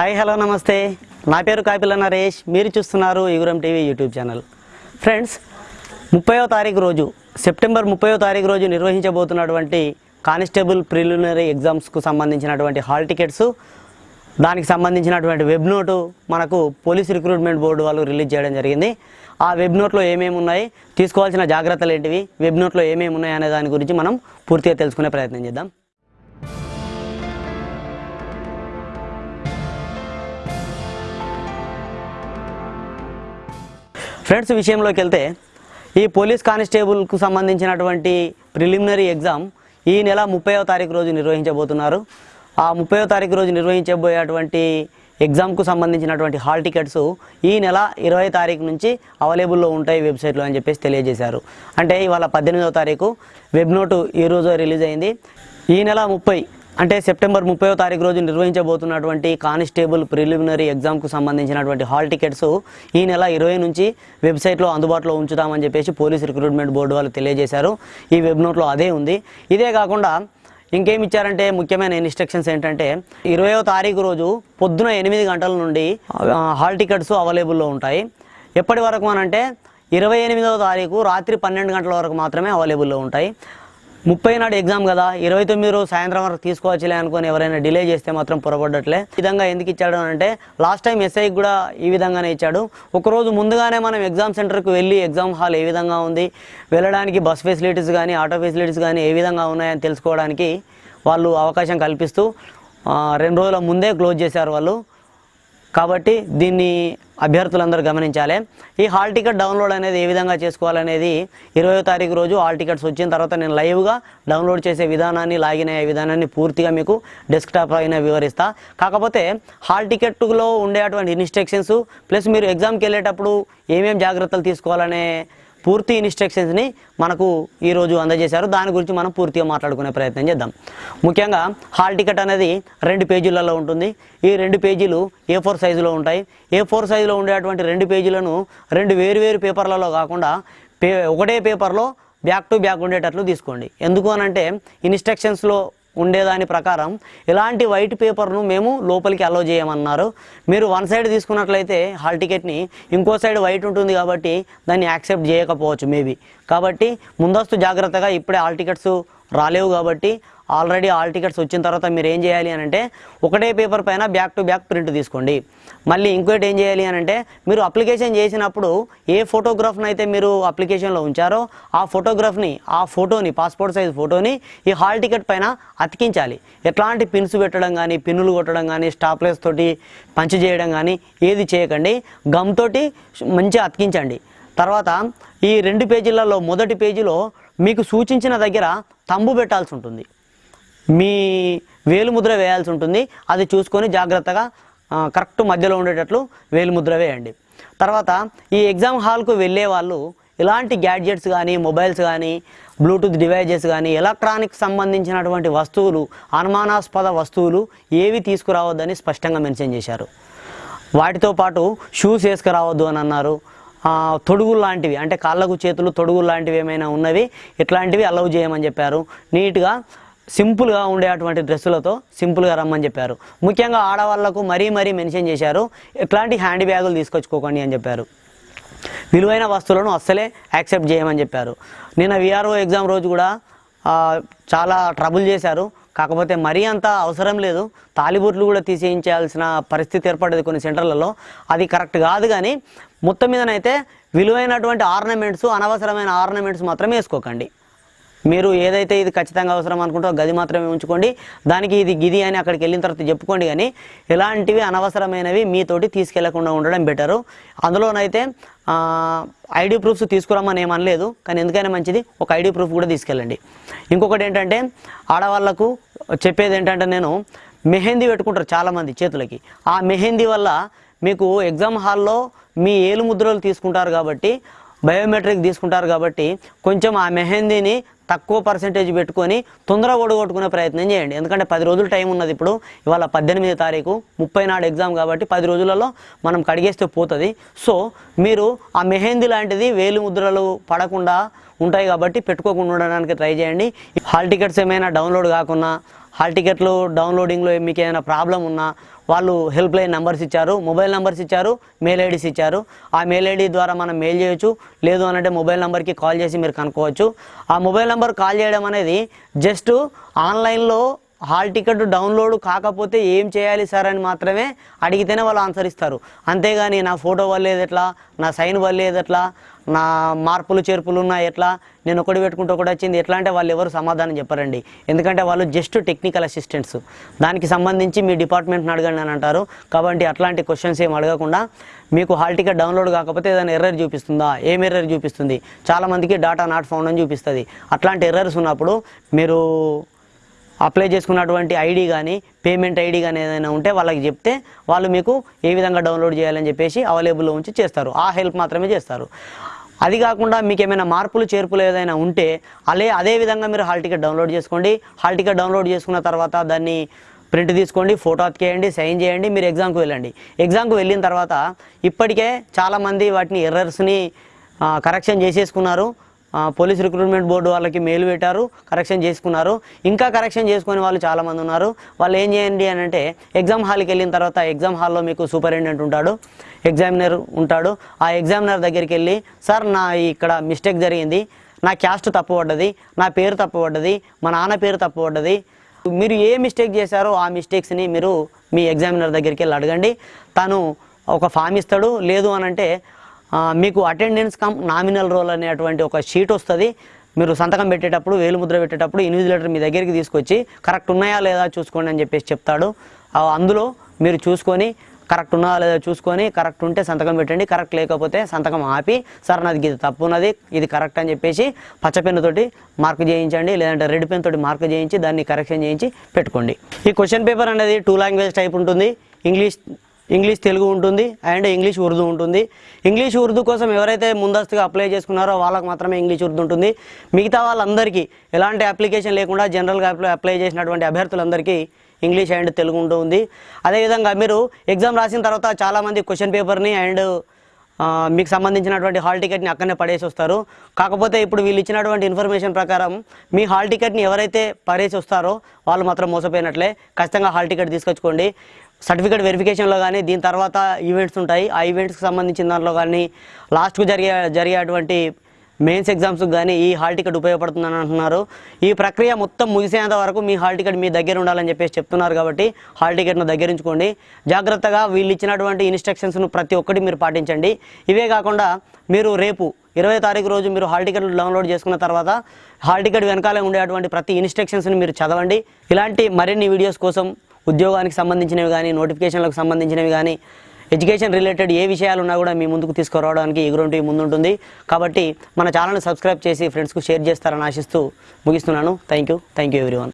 Hi hello నమస్తే. నా పేరు కాపిల నరేష్. మీరు చూస్తున్నారు యుగురం టీవీ యూట్యూబ్ ఛానల్. ఫ్రెండ్స్ ముప్పయో తారీఖు రోజు సెప్టెంబర్ ముప్పయో తారీఖు రోజు నిర్వహించబోతున్నటువంటి కానిస్టేబుల్ ప్రిలిమినరీ ఎగ్జామ్స్కు సంబంధించినటువంటి హాల్ టికెట్స్ దానికి సంబంధించినటువంటి వెబ్ నోటు మనకు పోలీస్ రిక్రూట్మెంట్ బోర్డు వాళ్ళు రిలీజ్ చేయడం జరిగింది. ఆ వెబ్ నోట్లో ఏమేమి ఉన్నాయి తీసుకోవాల్సిన జాగ్రత్తలు ఏంటివి వెబ్ నోట్లో ఏమేమి ఉన్నాయి అనే దాని గురించి మనం పూర్తిగా తెలుసుకునే ప్రయత్నం చేద్దాం. ఫ్రెండ్స్ విషయంలోకి వెళ్తే ఈ పోలీస్ కానిస్టేబుల్కు సంబంధించినటువంటి ప్రిలిమినరీ ఎగ్జామ్ ఈ నెల ముప్పైవ తారీఖు రోజు నిర్వహించబోతున్నారు. ఆ ముప్పైవ తారీఖు రోజు నిర్వహించబోయేటువంటి ఎగ్జామ్కు సంబంధించినటువంటి హాల్ టికెట్స్ ఈ నెల ఇరవై తారీఖు నుంచి అవైలబుల్లో ఉంటాయి వెబ్సైట్లో అని చెప్పేసి తెలియజేశారు. అంటే ఇవాళ పద్దెనిమిదవ తారీఖు వెబ్ నోటు ఈ రోజు రిలీజ్ అయింది. ఈ నెల ముప్పై అంటే సెప్టెంబర్ ముప్పై తారీఖు రోజు నిర్వహించబోతున్నటువంటి కానిస్టేబుల్ ప్రిలిమినరీ ఎగ్జామ్కు సంబంధించినటువంటి హాల్ టికెట్స్ ఈ నెల ఇరవై నుంచి వెబ్సైట్లో అందుబాటులో ఉంచుతామని చెప్పేసి పోలీస్ రిక్రూట్మెంట్ బోర్డు వాళ్ళు తెలియజేశారు. ఈ వెబ్ నోట్లో అదే ఉంది. ఇదే కాకుండా ఇంకేమి ఇచ్చారంటే ముఖ్యమైన ఇన్స్ట్రక్షన్స్ ఏంటంటే ఇరవయో తారీఖు రోజు పొద్దున ఎనిమిది గంటల నుండి హాల్ టికెట్స్ అవైలబుల్లో ఉంటాయి. ఎప్పటి వరకు అనంటే ఇరవై ఎనిమిదవ తారీఖు రాత్రి పన్నెండు గంటల వరకు మాత్రమే అవైలబుల్లో ఉంటాయి. ముప్పై నాడు ఎగ్జామ్ కదా ఇరవై తొమ్మిది రోజు సాయంత్రం వరకు తీసుకోవచ్చులే అనుకుని ఎవరైనా డిలే చేస్తే మాత్రం పొరపడ్డట్లే ఈ విధంగా ఎందుకు ఇచ్చాడు అంటే లాస్ట్ టైం ఎస్ఐకి కూడా ఈ విధంగానే ఇచ్చాడు. ఒకరోజు ముందుగానే మనం ఎగ్జామ్ సెంటర్కి వెళ్ళి ఎగ్జామ్ హాల్ ఏ విధంగా ఉంది వెళ్ళడానికి బస్ ఫెసిలిటీస్ కానీ ఆటో ఫెసిలిటీస్ కానీ ఏ విధంగా ఉన్నాయని తెలుసుకోవడానికి వాళ్ళు అవకాశం కల్పిస్తూ రెండు రోజుల ముందే క్లోజ్ చేశారు వాళ్ళు. కాబట్టి దీన్ని అభ్యర్థులందరూ గమనించాలి. ఈ హాల్ టికెట్ డౌన్లోడ్ అనేది ఏ విధంగా చేసుకోవాలనేది ఇరవయో తారీఖు రోజు హాల్ టికెట్స్ వచ్చిన తర్వాత నేను లైవ్గా డౌన్లోడ్ చేసే విధానాన్ని లాగిన్ అయ్యే విధానాన్ని పూర్తిగా మీకు డెస్క్టాప్ అయిన వివరిస్తా. కాకపోతే హాల్ టికెట్లో ఉండేటువంటి ఇన్స్ట్రక్షన్స్ ప్లస్ మీరు ఎగ్జామ్కి వెళ్ళేటప్పుడు ఏమేమి జాగ్రత్తలు తీసుకోవాలనే పూర్తి ఇన్స్ట్రక్షన్స్ని మనకు ఈరోజు అందజేశారు. దాని గురించి మనం పూర్తిగా మాట్లాడుకునే ప్రయత్నం చేద్దాం. ముఖ్యంగా హాల్ టికెట్ అనేది రెండు పేజీలలో ఉంటుంది. ఈ రెండు పేజీలు ఏ ఫోర్ సైజులో ఉంటాయి. ఏ ఫోర్ సైజులో ఉండేటువంటి రెండు పేజీలను రెండు వేరు వేరు పేపర్లలో కాకుండా పే ఒకటే పేపర్లో బ్యాక్ టు బ్యాక్ ఉండేటట్లు తీసుకోండి. ఎందుకు అనంటే ఇన్స్ట్రక్షన్స్లో ఉండేదాని ప్రకారం ఇలాంటి వైట్ పేపర్ను మేము లోపలికి అలో చేయమన్నారు. మీరు వన్ సైడ్ తీసుకున్నట్లయితే హాల్ టికెట్ని ఇంకో సైడ్ వైట్ ఉంటుంది కాబట్టి దాన్ని యాక్సెప్ట్ చేయకపోవచ్చు మేబీ కాబట్టి ముందస్తు జాగ్రత్తగా ఇప్పుడే హాల్ టికెట్స్ రాలేవు కాబట్టి ఆల్రెడీ హాల్ టికెట్స్ వచ్చిన తర్వాత మీరు ఏం చేయాలి అని అంటే ఒకటే పేపర్ పైన బ్యాక్ టు బ్యాక్ ప్రింట్ తీసుకోండి. మళ్ళీ ఇంకోటి ఏం చేయాలి అని అంటే మీరు అప్లికేషన్ చేసినప్పుడు ఏ ఫోటోగ్రాఫ్ని అయితే మీరు అప్లికేషన్లో ఉంచారో ఆ ఫోటోగ్రాఫ్ని ఆ ఫోటోని పాస్పోర్ట్ సైజ్ ఫోటోని ఈ హాల్ టికెట్ పైన అతికించాలి. ఎట్లాంటి పిన్స్ పెట్టడం కానీ పిన్నులు కొట్టడం కానీ స్టాప్లెస్ తోటి పంచ్ చేయడం కానీ ఏది చేయకండి. గమ్ తోటి మంచిగా అతికించండి. తర్వాత ఈ రెండు పేజీలలో మొదటి పేజీలో మీకు సూచించిన దగ్గర తంబు పెట్టాల్సి ఉంటుంది. మీ వేలుముద్ర వేయాల్సి ఉంటుంది అది చూసుకొని జాగ్రత్తగా కరెక్ట్ మధ్యలో ఉండేటట్లు వేలుముద్ర వేయండి. తర్వాత ఈ ఎగ్జామ్ హాల్కు వెళ్ళే వాళ్ళు ఇలాంటి గ్యాడ్జెట్స్ కానీ మొబైల్స్ కానీ బ్లూటూత్ డివైజెస్ కానీ ఎలక్ట్రానిక్ సంబంధించినటువంటి వస్తువులు అనుమానాస్పద వస్తువులు ఏవి తీసుకురావద్దని స్పష్టంగా మెన్షన్ చేశారు. వాటితో పాటు షూస్ వేసుకురావద్దు అని అన్నారు. తొడుగులు లాంటివి అంటే కాళ్ళకు చేతులు తొడుగులు లాంటివి ఏమైనా ఉన్నవి ఇట్లాంటివి అలౌ చేయమని చెప్పారు. నీట్గా సింపుల్గా ఉండేటువంటి డ్రెస్సులతో సింపుల్గా రమ్మని చెప్పారు. ముఖ్యంగా ఆడవాళ్ళకు మరీ మరీ మెన్షన్ చేశారు ఎట్లాంటి హ్యాండ్ బ్యాగులు తీసుకొచ్చుకోకండి అని చెప్పారు. విలువైన వస్తువులను అస్సలే యాక్సెప్ట్ చేయమని చెప్పారు. నిన్న విఆర్ఓ ఎగ్జామ్ రోజు కూడా చాలా ట్రబుల్ చేశారు. కాకపోతే మరీ అంత అవసరం లేదు. తాలిబుట్లు కూడా తీసేయించాల్సిన పరిస్థితి ఏర్పడేది కొన్ని సెంటర్లలో. అది కరెక్ట్ కాదు కానీ మొత్తం మీదనైతే విలువైనటువంటి ఆర్నమెంట్స్ అనవసరమైన ఆర్నమెంట్స్ మాత్రమే వేసుకోకండి. మీరు ఏదైతే ఇది ఖచ్చితంగా అవసరం అనుకుంటో గది మాత్రమే ఉంచుకోండి. దానికి ఇది గిది అని అక్కడికి వెళ్ళిన తర్వాత చెప్పుకోండి కానీ ఎలాంటివి అనవసరమైనవి మీతోటి తీసుకెళ్ళకుండా ఉండడం బెటరు. అందులోనైతే ఐడి ప్రూఫ్స్ తీసుకురామని ఏమనలేదు కానీ ఎందుకైనా మంచిది ఒక ఐడి ప్రూఫ్ కూడా తీసుకెళ్ళండి. ఇంకొకటి ఏంటంటే ఆడవాళ్ళకు చెప్పేది ఏంటంటే నేను మెహందీ పెట్టుకుంటారు చాలామంది చేతులకి. ఆ మెహందీ వల్ల మీకు ఎగ్జామ్ హాల్లో మీ ఏలు ముద్రలు తీసుకుంటారు కాబట్టి బయోమెట్రిక్ తీసుకుంటారు కాబట్టి కొంచెం ఆ మెహందీని తక్కువ పర్సెంటేజ్ పెట్టుకొని తొందరగా ఓడగొట్టుకునే ప్రయత్నం చేయండి. ఎందుకంటే పది రోజులు టైం ఉన్నది ఇప్పుడు. ఇవాళ పద్దెనిమిది తారీఖు ముప్పై నాడు ఎగ్జామ్ కాబట్టి పది రోజులలో మనం కడిగేస్తే పోతుంది. సో మీరు ఆ మెహందీ లాంటిది వేలు ముద్రలు పడకుండా ఉంటాయి కాబట్టి పెట్టుకోకుండా ఉండడానికి ట్రై చేయండి. హాల్ టికెట్స్ ఏమైనా డౌన్లోడ్ కాకున్నా హాల్ టికెట్లు డౌన్లోడింగ్లో మీకు ఏమైనా ప్రాబ్లం ఉన్నా వాళ్ళు హెల్ప్ లైన్ నెంబర్స్ ఇచ్చారు మొబైల్ నెంబర్స్ ఇచ్చారు మెయిల్ ఐడీస్ ఇచ్చారు. ఆ మెయిల్ ఐడి ద్వారా మనం మెయిల్ చేయొచ్చు. లేదు అనంటే మొబైల్ నెంబర్కి కాల్ చేసి మీరు కనుక్కోవచ్చు. ఆ మొబైల్ నెంబర్ కాల్ చేయడం అనేది జస్ట్ ఆన్లైన్లో హాల్ టికెట్ డౌన్లోడ్ కాకపోతే ఏం చేయాలి సార్ అని మాత్రమే అడిగితేనే వాళ్ళు ఆన్సర్ ఇస్తారు. అంతేగాని నా ఫోటో వల్లేదు ఎట్లా? నా సైన్ వల్లేదు ఎట్లా? నా మార్పులు చేర్పులు ఉన్నాయి ఎట్లా? నేను ఒకటి పెట్టుకుంటే ఒకటి వచ్చింది. ఎట్లా అంటే వాళ్ళు ఎవరు సమాధానం చెప్పరండి. ఎందుకంటే వాళ్ళు జస్ట్ టెక్నికల్ అసిస్టెంట్స్ దానికి సంబంధించి మీ డిపార్ట్మెంట్ని అడగండి అని అంటారు. కాబట్టి అట్లాంటి క్వశ్చన్స్ ఏం అడగకుండా మీకు హాల్ టికెట్ డౌన్లోడ్ కాకపోతే ఏదైనా ఎర్రర్ చూపిస్తుందా? ఏం ఎర్రర్ చూపిస్తుంది? చాలామందికి డాటా నాట్ ఫౌండ్ అని చూపిస్తుంది. అట్లాంటి ఎర్రర్స్ ఉన్నప్పుడు మీరు అప్లై చేసుకున్నటువంటి ఐడి కానీ పేమెంట్ ఐడి కానీ ఏదైనా ఉంటే వాళ్ళకి చెప్తే వాళ్ళు మీకు ఏ విధంగా డౌన్లోడ్ చేయాలని చెప్పేసి అవైలబుల్లో ఉంచి చేస్తారు. ఆ హెల్ప్ మాత్రమే చేస్తారు. అది కాకుండా మీకు ఏమైనా మార్పులు చేర్పులు ఏదైనా ఉంటే అలే అదే విధంగా మీరు హాల్ టికెట్ డౌన్లోడ్ చేసుకోండి. హాల్ టికెట్ డౌన్లోడ్ చేసుకున్న తర్వాత దాన్ని ప్రింట్ తీసుకోండి ఫోటో అతికేయండి సైన్ చేయండి మీరు ఎగ్జామ్కి వెళ్ళండి. ఎగ్జామ్కి వెళ్ళిన తర్వాత ఇప్పటికే చాలామంది వాటిని ఎర్రర్స్ని కరెక్షన్ చేసేసుకున్నారు. పోలీస్ రిక్రూట్మెంట్ బోర్డు వాళ్ళకి మెయిల్ పెట్టారు కరెక్షన్ చేసుకున్నారు. ఇంకా కరెక్షన్ చేసుకునే వాళ్ళు చాలామంది ఉన్నారు. వాళ్ళు ఏం చేయండి అని అంటే ఎగ్జామ్ హాల్కి వెళ్ళిన తర్వాత ఎగ్జామ్ హాల్లో మీకు సూపరింటెండెంట్ ఉంటాడు ఎగ్జామినర్ ఉంటాడు. ఆ ఎగ్జామినర్ దగ్గరికి వెళ్ళి సార్ నా ఇక్కడ మిస్టేక్ జరిగింది. నా క్యాస్ట్ తప్పుపడ్డది నా పేరు తప్పుపడ్డది మా నాన్న పేరు తప్పుపడ్డది. మీరు ఏ మిస్టేక్ చేశారో ఆ మిస్టేక్స్ని మీరు మీ ఎగ్జామినర్ దగ్గరికి వెళ్ళి అడగండి. తను ఒక ఫామ్ ఇస్తాడు. లేదు అనంటే మీకు అటెండెన్స్ కమ్ నామినల్ రోల్ అనేటువంటి ఒక షీట్ వస్తుంది. మీరు సంతకం పెట్టేటప్పుడు వేలు ముద్ర పెట్టేటప్పుడు ఇన్విజిలేటర్ మీ దగ్గరికి తీసుకొచ్చి కరెక్ట్ ఉన్నాయా లేదా చూసుకోండి అని చెప్పేసి చెప్తాడు. అందులో మీరు చూసుకొని కరెక్ట్ ఉన్నదా లేదా చూసుకొని కరెక్ట్ ఉంటే సంతకం పెట్టండి కరెక్ట్ లేకపోతే సంతకం ఆపి సార్ నాది ఇది తప్పు ఉన్నది ఇది కరెక్ట్ అని చెప్పేసి పచ్చ పెన్నుతోటి మార్క్ చేయించండి లేదంటే రెడ్ పెన్ తోటి మార్క్ చేయించి దాన్ని కరెక్షన్ చేయించి పెట్టుకోండి. ఈ క్వశ్చన్ పేపర్ అనేది టూ లాంగ్వేజ్ టైప్ ఉంటుంది. ఇంగ్లీష్ ఇంగ్లీష్ తెలుగు ఉంటుంది అండ్ ఇంగ్లీష్ ఉర్దూ ఉంటుంది. ఇంగ్లీష్ ఉర్దూ కోసం ఎవరైతే ముందస్తుగా అప్లై చేసుకున్నారో వాళ్ళకి మాత్రమే ఇంగ్లీష్ ఉర్దూ ఉంటుంది. మిగతా వాళ్ళందరికీ ఎలాంటి అప్లికేషన్ లేకుండా జనరల్గా అప్లై అప్లై చేసినటువంటి అభ్యర్థులందరికీ ఇంగ్లీష్ అండ్ తెలుగు ఉంటుంది అదేవిధంగా మీరు ఎగ్జామ్ రాసిన తర్వాత చాలామంది క్వశ్చన్ పేపర్ని అండ్ మీకు సంబంధించినటువంటి హాల్ టికెట్ని అక్కడనే పడేసి వస్తారు. కాకపోతే ఇప్పుడు వీళ్ళు ఇచ్చినటువంటి ఇన్ఫర్మేషన్ ప్రకారం మీ హాల్ టికెట్ని ఎవరైతే పడేసి వస్తారో వాళ్ళు మాత్రం మోసపోయినట్లే. ఖచ్చితంగా హాల్ టికెట్ తీసుకొచ్చుకోండి. సర్టిఫికేట్ వెరిఫికేషన్లో కానీ దీని తర్వాత ఈవెంట్స్ ఉంటాయి. ఆ ఈవెంట్స్కి సంబంధించిన దాంట్లో కానీ లాస్ట్కు జరిగే జరిగేటువంటి మెయిన్స్ ఎగ్జామ్స్కి కానీ ఈ హాల్ టికెట్ ఉపయోగపడుతుందని అంటున్నారు. ఈ ప్రక్రియ మొత్తం ముగిసేంత వరకు మీ హాల్ టికెట్ మీ దగ్గర ఉండాలని చెప్పేసి చెప్తున్నారు కాబట్టి హాల్ టికెట్ను దగ్గరించుకోండి. జాగ్రత్తగా వీళ్ళు ఇచ్చినటువంటి ఇన్స్ట్రక్షన్స్ను ప్రతి ఒక్కటి మీరు పాటించండి. ఇవే కాకుండా మీరు రేపు ఇరవై తారీఖు రోజు మీరు హాల్ టికెట్లు డౌన్లోడ్ చేసుకున్న తర్వాత హాల్ టికెట్ వెనకాలే ఉండేటువంటి ప్రతి ఇన్స్ట్రక్షన్స్ని మీరు చదవండి. ఇలాంటి మరిన్ని వీడియోస్ కోసం ఉద్యోగానికి సంబంధించినవి కానీ నోటిఫికేషన్లకు సంబంధించినవి కానీ ఎడ్యుకేషన్ రిలేటెడ్ ఏ విషయాలు ఉన్నా కూడా మీ ముందుకు తీసుకురావడానికి ఎగురుంటి ముందుంటుంది. కాబట్టి మన ఛానల్ని సబ్స్క్రైబ్ చేసి ఫ్రెండ్స్కు షేర్ చేస్తారని ఆశిస్తూ ముగిస్తున్నాను. Thank you thank you everyone.